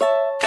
you